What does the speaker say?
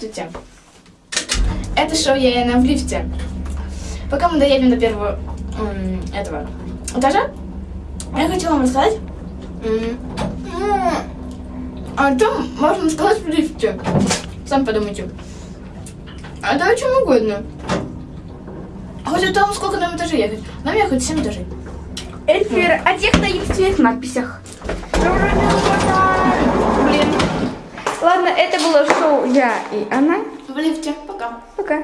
Здравствуйте. Это шоу я на в лифте. Пока мы доедем до первого этого этажа, я хочу вам рассказать о чем можно сказать в лифте. Сами подумайте. А да о чем угодно. Хоть о том, сколько нам этажей ехать. Нам ехать 7 этажей. Эльфир, а тех на единственных надписях. Ладно, это было шоу «Я и она». В лифте. Пока. Пока.